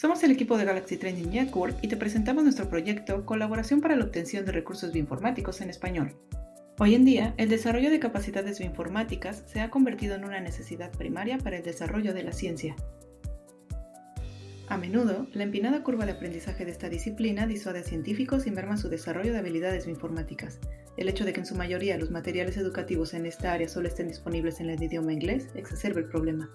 Somos el equipo de Galaxy Training Network y te presentamos nuestro proyecto Colaboración para la obtención de recursos bioinformáticos en español. Hoy en día, el desarrollo de capacidades bioinformáticas se ha convertido en una necesidad primaria para el desarrollo de la ciencia. A menudo, la empinada curva de aprendizaje de esta disciplina disuade a científicos y merma su desarrollo de habilidades bioinformáticas. El hecho de que en su mayoría los materiales educativos en esta área solo estén disponibles en el idioma inglés exacerba el problema.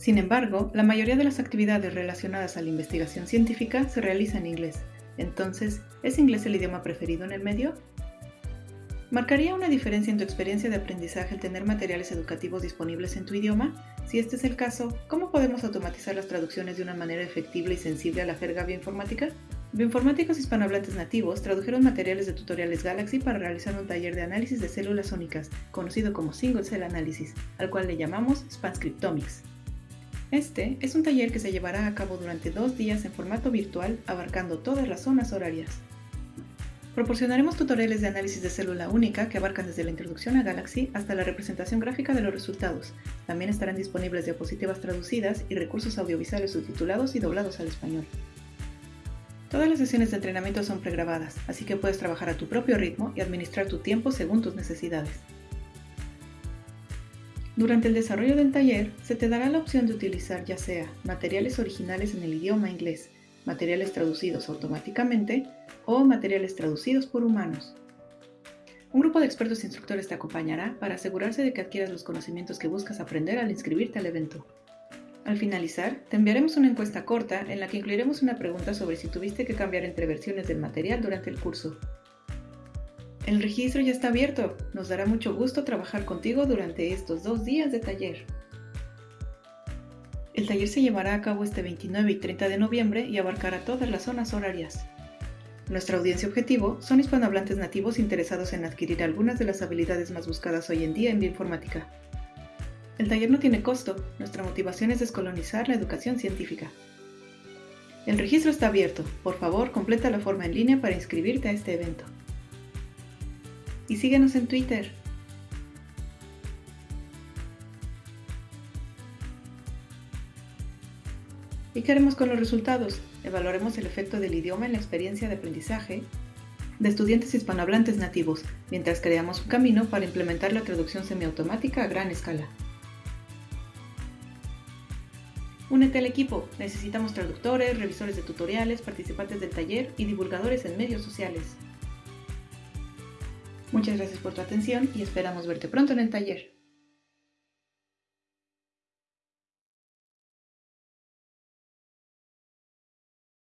Sin embargo, la mayoría de las actividades relacionadas a la investigación científica se realiza en inglés. Entonces, ¿es inglés el idioma preferido en el medio? ¿Marcaría una diferencia en tu experiencia de aprendizaje el tener materiales educativos disponibles en tu idioma? Si este es el caso, ¿cómo podemos automatizar las traducciones de una manera efectiva y sensible a la jerga bioinformática? Bioinformáticos hispanohablantes nativos tradujeron materiales de tutoriales Galaxy para realizar un taller de análisis de células únicas, conocido como Single Cell Analysis, al cual le llamamos Spanscriptomics. Este es un taller que se llevará a cabo durante dos días en formato virtual abarcando todas las zonas horarias. Proporcionaremos tutoriales de análisis de célula única que abarcan desde la introducción a Galaxy hasta la representación gráfica de los resultados. También estarán disponibles diapositivas traducidas y recursos audiovisuales subtitulados y doblados al español. Todas las sesiones de entrenamiento son pregrabadas, así que puedes trabajar a tu propio ritmo y administrar tu tiempo según tus necesidades. Durante el desarrollo del taller, se te dará la opción de utilizar ya sea materiales originales en el idioma inglés, materiales traducidos automáticamente o materiales traducidos por humanos. Un grupo de expertos e instructores te acompañará para asegurarse de que adquieras los conocimientos que buscas aprender al inscribirte al evento. Al finalizar, te enviaremos una encuesta corta en la que incluiremos una pregunta sobre si tuviste que cambiar entre versiones del material durante el curso. El registro ya está abierto. Nos dará mucho gusto trabajar contigo durante estos dos días de taller. El taller se llevará a cabo este 29 y 30 de noviembre y abarcará todas las zonas horarias. Nuestra audiencia objetivo son hispanohablantes nativos interesados en adquirir algunas de las habilidades más buscadas hoy en día en bioinformática. El taller no tiene costo, nuestra motivación es descolonizar la educación científica. El registro está abierto, por favor completa la forma en línea para inscribirte a este evento y síguenos en Twitter. ¿Y qué haremos con los resultados? Evaluaremos el efecto del idioma en la experiencia de aprendizaje de estudiantes hispanohablantes nativos, mientras creamos un camino para implementar la traducción semiautomática a gran escala. Únete al equipo. Necesitamos traductores, revisores de tutoriales, participantes del taller y divulgadores en medios sociales. Muchas gracias por tu atención y esperamos verte pronto en el taller.